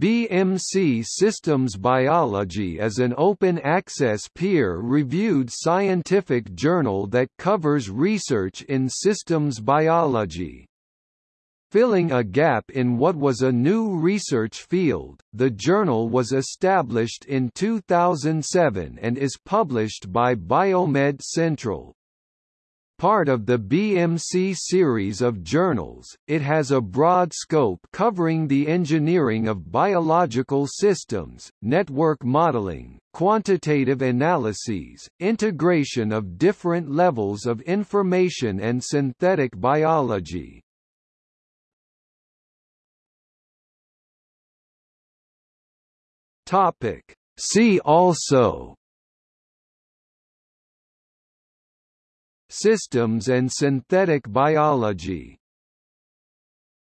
BMC Systems Biology is an open-access peer-reviewed scientific journal that covers research in systems biology. Filling a gap in what was a new research field, the journal was established in 2007 and is published by Biomed Central. Part of the BMC series of journals, it has a broad scope covering the engineering of biological systems, network modeling, quantitative analyses, integration of different levels of information and synthetic biology. See also Systems and synthetic biology